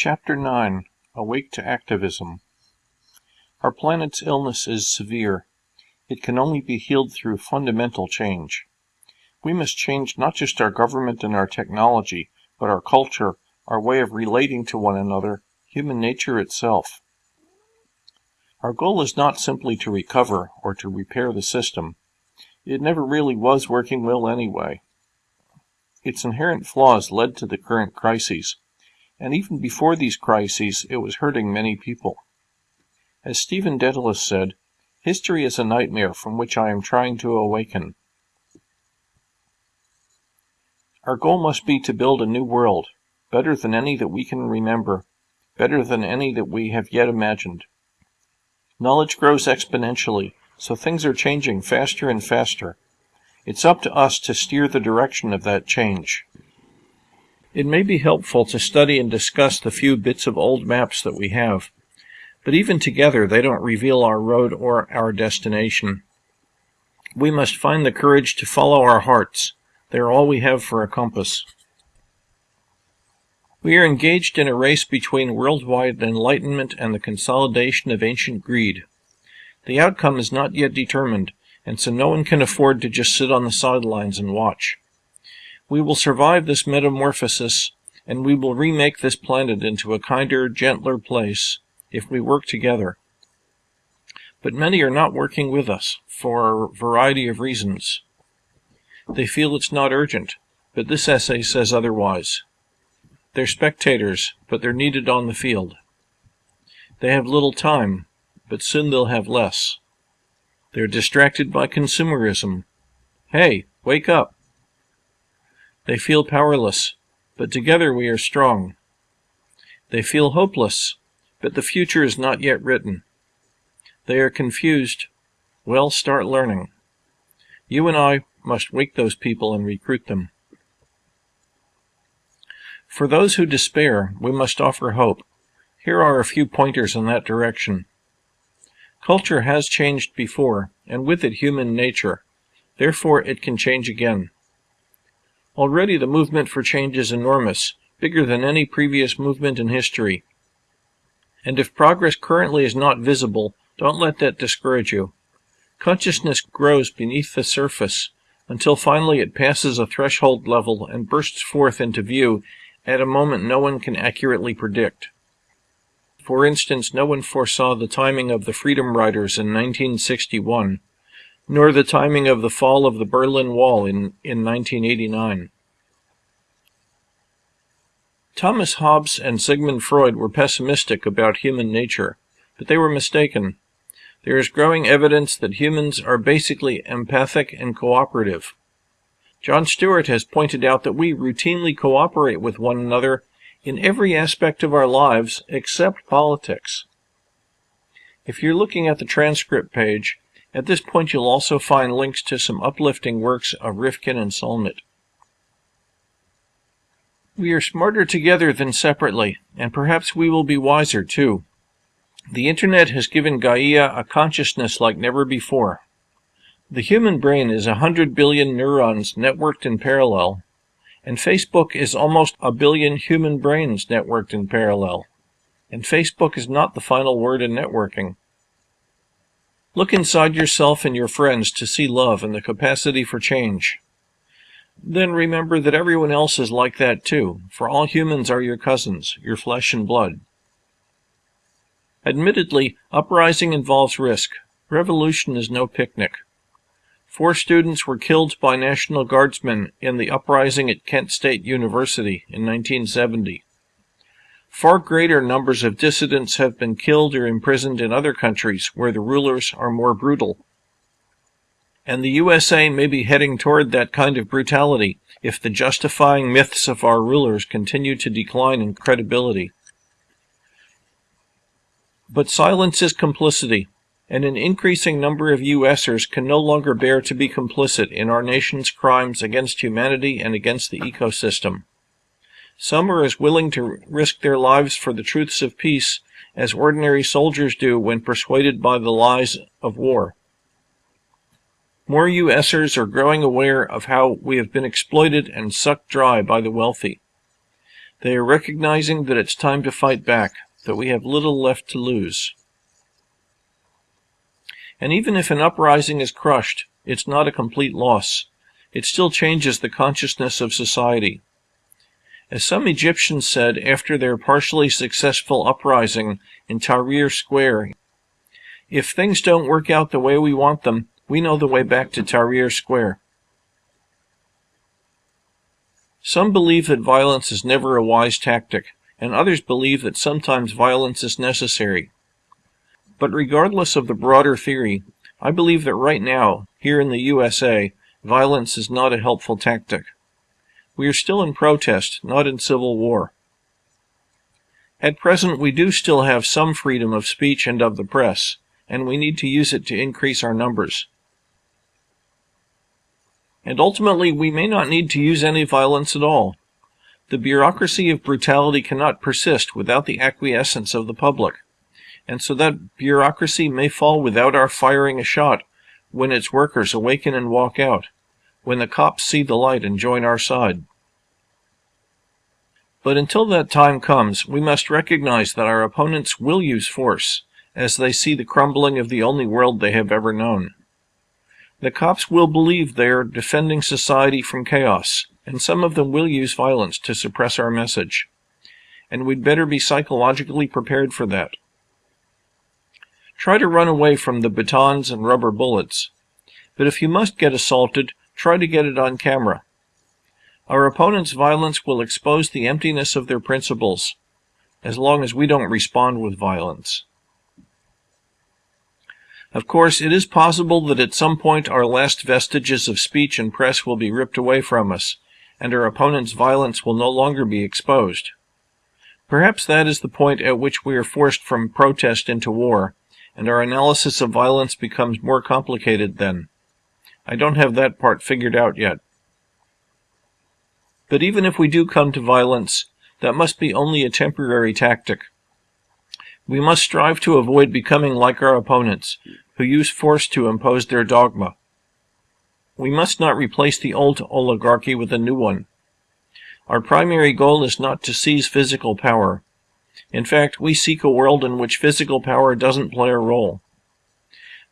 Chapter 9 Awake to Activism Our planet's illness is severe. It can only be healed through fundamental change. We must change not just our government and our technology, but our culture, our way of relating to one another, human nature itself. Our goal is not simply to recover or to repair the system. It never really was working well anyway. Its inherent flaws led to the current crises, and even before these crises it was hurting many people. As Stephen Dedalus said, history is a nightmare from which I am trying to awaken. Our goal must be to build a new world, better than any that we can remember, better than any that we have yet imagined. Knowledge grows exponentially, so things are changing faster and faster. It's up to us to steer the direction of that change. It may be helpful to study and discuss the few bits of old maps that we have, but even together they don't reveal our road or our destination. We must find the courage to follow our hearts. They are all we have for a compass. We are engaged in a race between worldwide enlightenment and the consolidation of ancient greed. The outcome is not yet determined, and so no one can afford to just sit on the sidelines and watch. We will survive this metamorphosis, and we will remake this planet into a kinder, gentler place if we work together. But many are not working with us for a variety of reasons. They feel it's not urgent, but this essay says otherwise. They're spectators, but they're needed on the field. They have little time, but soon they'll have less. They're distracted by consumerism. Hey, wake up! They feel powerless, but together we are strong. They feel hopeless, but the future is not yet written. They are confused. Well, start learning. You and I must wake those people and recruit them. For those who despair, we must offer hope. Here are a few pointers in that direction. Culture has changed before, and with it human nature. Therefore, it can change again. Already the movement for change is enormous, bigger than any previous movement in history. And if progress currently is not visible, don't let that discourage you. Consciousness grows beneath the surface until finally it passes a threshold level and bursts forth into view at a moment no one can accurately predict. For instance, no one foresaw the timing of the Freedom Riders in 1961, nor the timing of the fall of the Berlin Wall in, in 1989. Thomas Hobbes and Sigmund Freud were pessimistic about human nature, but they were mistaken. There is growing evidence that humans are basically empathic and cooperative. John Stewart has pointed out that we routinely cooperate with one another in every aspect of our lives except politics. If you're looking at the transcript page, at this point you'll also find links to some uplifting works of Rifkin and Solnit. We are smarter together than separately, and perhaps we will be wiser too. The Internet has given Gaia a consciousness like never before. The human brain is a hundred billion neurons networked in parallel, and Facebook is almost a billion human brains networked in parallel. And Facebook is not the final word in networking. Look inside yourself and your friends to see love and the capacity for change. Then remember that everyone else is like that too, for all humans are your cousins, your flesh and blood. Admittedly, uprising involves risk. Revolution is no picnic. Four students were killed by National Guardsmen in the uprising at Kent State University in 1970. Far greater numbers of dissidents have been killed or imprisoned in other countries where the rulers are more brutal. And the USA may be heading toward that kind of brutality if the justifying myths of our rulers continue to decline in credibility. But silence is complicity, and an increasing number of USers can no longer bear to be complicit in our nation's crimes against humanity and against the ecosystem. Some are as willing to risk their lives for the truths of peace as ordinary soldiers do when persuaded by the lies of war. More USers are growing aware of how we have been exploited and sucked dry by the wealthy. They are recognizing that it's time to fight back, that we have little left to lose. And even if an uprising is crushed, it's not a complete loss. It still changes the consciousness of society. As some Egyptians said after their partially successful uprising in Tahrir Square, if things don't work out the way we want them, we know the way back to Tahrir Square. Some believe that violence is never a wise tactic, and others believe that sometimes violence is necessary. But regardless of the broader theory, I believe that right now, here in the USA, violence is not a helpful tactic. We are still in protest, not in civil war. At present, we do still have some freedom of speech and of the press, and we need to use it to increase our numbers. And ultimately, we may not need to use any violence at all. The bureaucracy of brutality cannot persist without the acquiescence of the public and so that bureaucracy may fall without our firing a shot when its workers awaken and walk out, when the cops see the light and join our side. But until that time comes, we must recognize that our opponents will use force as they see the crumbling of the only world they have ever known. The cops will believe they are defending society from chaos, and some of them will use violence to suppress our message. And we'd better be psychologically prepared for that. Try to run away from the batons and rubber bullets. But if you must get assaulted, try to get it on camera. Our opponent's violence will expose the emptiness of their principles, as long as we don't respond with violence. Of course, it is possible that at some point our last vestiges of speech and press will be ripped away from us, and our opponent's violence will no longer be exposed. Perhaps that is the point at which we are forced from protest into war, and our analysis of violence becomes more complicated then. I don't have that part figured out yet. But even if we do come to violence, that must be only a temporary tactic. We must strive to avoid becoming like our opponents, who use force to impose their dogma. We must not replace the old oligarchy with a new one. Our primary goal is not to seize physical power, in fact, we seek a world in which physical power doesn't play a role.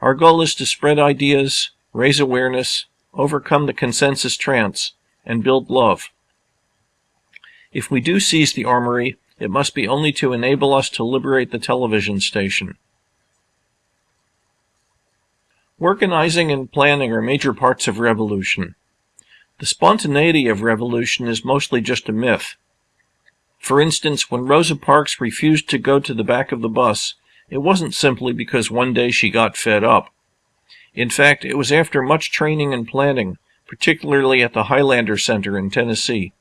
Our goal is to spread ideas, raise awareness, overcome the consensus trance, and build love. If we do seize the armory, it must be only to enable us to liberate the television station. Organizing and planning are major parts of revolution. The spontaneity of revolution is mostly just a myth. For instance, when Rosa Parks refused to go to the back of the bus, it wasn't simply because one day she got fed up. In fact, it was after much training and planning, particularly at the Highlander Center in Tennessee.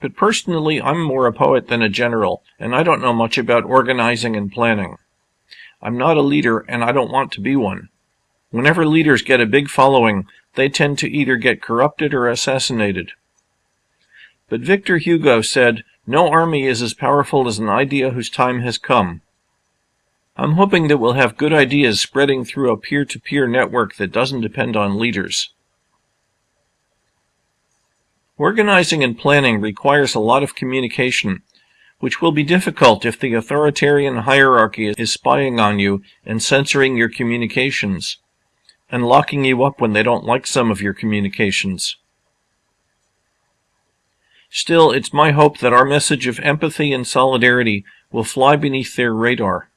But personally, I'm more a poet than a general, and I don't know much about organizing and planning. I'm not a leader, and I don't want to be one. Whenever leaders get a big following, they tend to either get corrupted or assassinated. But Victor Hugo said, No army is as powerful as an idea whose time has come. I'm hoping that we'll have good ideas spreading through a peer-to-peer network that doesn't depend on leaders. Organizing and planning requires a lot of communication, which will be difficult if the authoritarian hierarchy is spying on you and censoring your communications, and locking you up when they don't like some of your communications. Still, it's my hope that our message of empathy and solidarity will fly beneath their radar.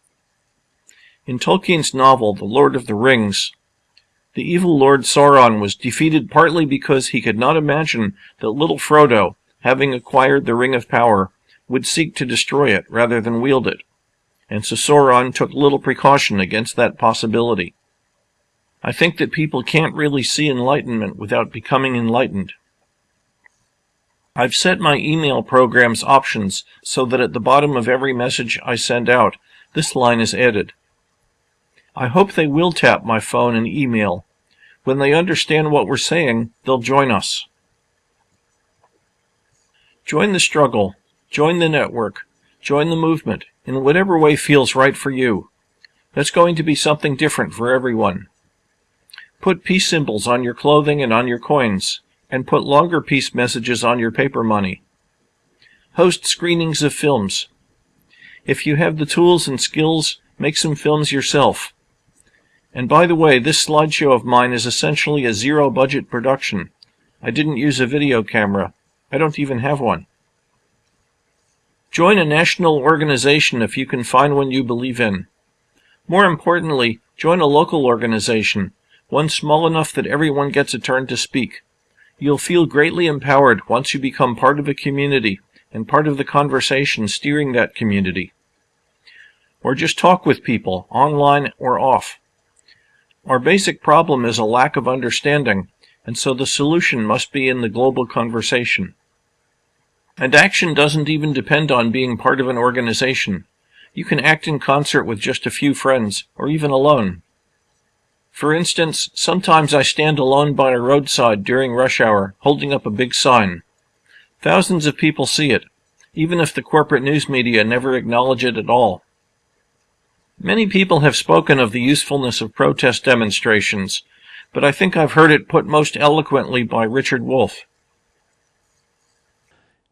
In Tolkien's novel, The Lord of the Rings, the evil Lord Sauron was defeated partly because he could not imagine that little Frodo, having acquired the Ring of Power, would seek to destroy it rather than wield it, and so Sauron took little precaution against that possibility. I think that people can't really see enlightenment without becoming enlightened. I've set my email program's options so that at the bottom of every message I send out, this line is added. I hope they will tap my phone and email. When they understand what we're saying, they'll join us. Join the struggle. Join the network. Join the movement in whatever way feels right for you. That's going to be something different for everyone. Put peace symbols on your clothing and on your coins. and put longer peace messages on your paper money. Host screenings of films. If you have the tools and skills, make some films yourself. And by the way, this slideshow of mine is essentially a zero budget production. I didn't use a video camera. I don't even have one. Join a national organization if you can find one you believe in. More importantly, join a local organization, one small enough that everyone gets a turn to speak. You'll feel greatly empowered once you become part of a community and part of the conversation steering that community. Or just talk with people, online or off. Our basic problem is a lack of understanding, and so the solution must be in the global conversation. And action doesn't even depend on being part of an organization. You can act in concert with just a few friends, or even alone. For instance, sometimes I stand alone by a roadside during rush hour, holding up a big sign. Thousands of people see it, even if the corporate news media never acknowledge it at all. Many people have spoken of the usefulness of protest demonstrations, but I think I've heard it put most eloquently by Richard Wolff.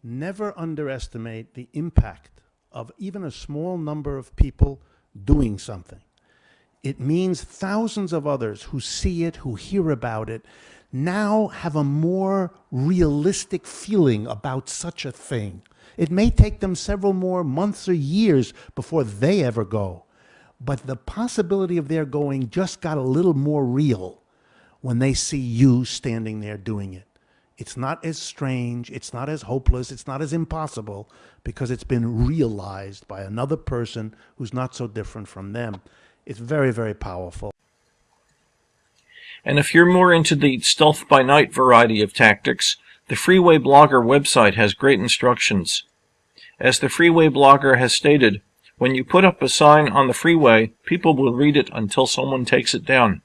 Never underestimate the impact of even a small number of people doing something. It means thousands of others who see it, who hear about it, now have a more realistic feeling about such a thing. It may take them several more months or years before they ever go, but the possibility of their going just got a little more real when they see you standing there doing it. It's not as strange, it's not as hopeless, it's not as impossible because it's been realized by another person who's not so different from them. It's very, very powerful. And if you're more into the stealth by night variety of tactics, the Freeway Blogger website has great instructions. As the Freeway Blogger has stated, when you put up a sign on the freeway, people will read it until someone takes it down.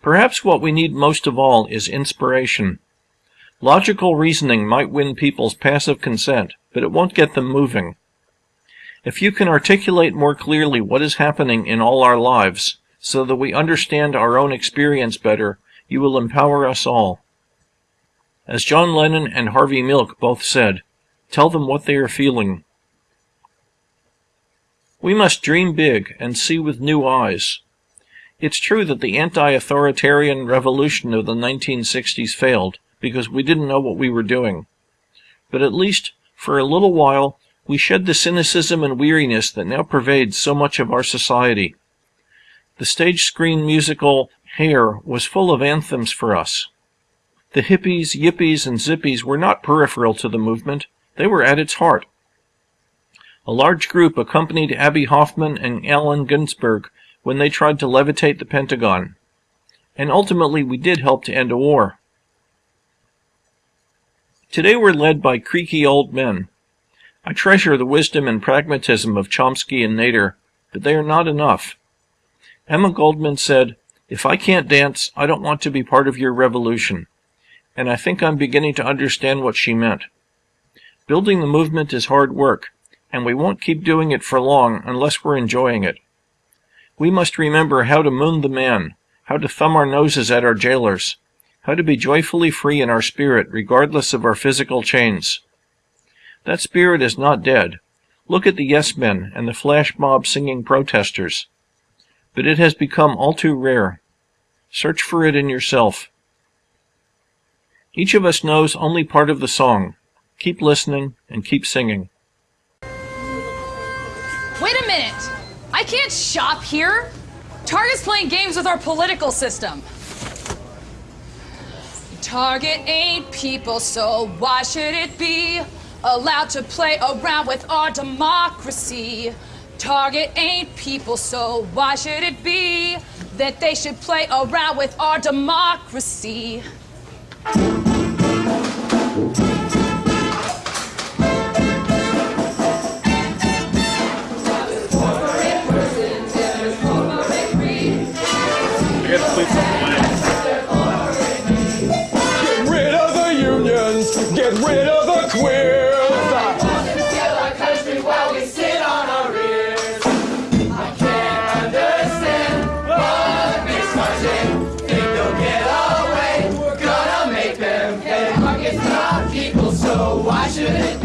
Perhaps what we need most of all is inspiration. Logical reasoning might win people's passive consent, but it won't get them moving. If you can articulate more clearly what is happening in all our lives, so that we understand our own experience better, you will empower us all. As John Lennon and Harvey Milk both said, tell them what they are feeling. We must dream big and see with new eyes. It's true that the anti-authoritarian revolution of the 1960s failed because we didn't know what we were doing. But at least, for a little while, we shed the cynicism and weariness that now pervades so much of our society. The stage screen musical Hair was full of anthems for us. The hippies, yippies, and zippies were not peripheral to the movement. They were at its heart. A large group accompanied Abbie Hoffman and Allen Ginsberg when they tried to levitate the Pentagon. And ultimately, we did help to end a war. Today we're led by creaky old men. I treasure the wisdom and pragmatism of Chomsky and Nader, but they are not enough. Emma Goldman said, If I can't dance, I don't want to be part of your revolution. And I think I'm beginning to understand what she meant. Building the movement is hard work, and we won't keep doing it for long unless we're enjoying it. We must remember how to moon the man, how to thumb our noses at our jailers, how to be joyfully free in our spirit regardless of our physical chains. That spirit is not dead. Look at the yes men and the flash mob singing protesters but it has become all too rare. Search for it in yourself. Each of us knows only part of the song. Keep listening and keep singing. Wait a minute! I can't shop here! Target's playing games with our political system. Target ain't people, so why should it be allowed to play around with our democracy? Target ain't people, so why should it be that they should play around with our democracy? So why should it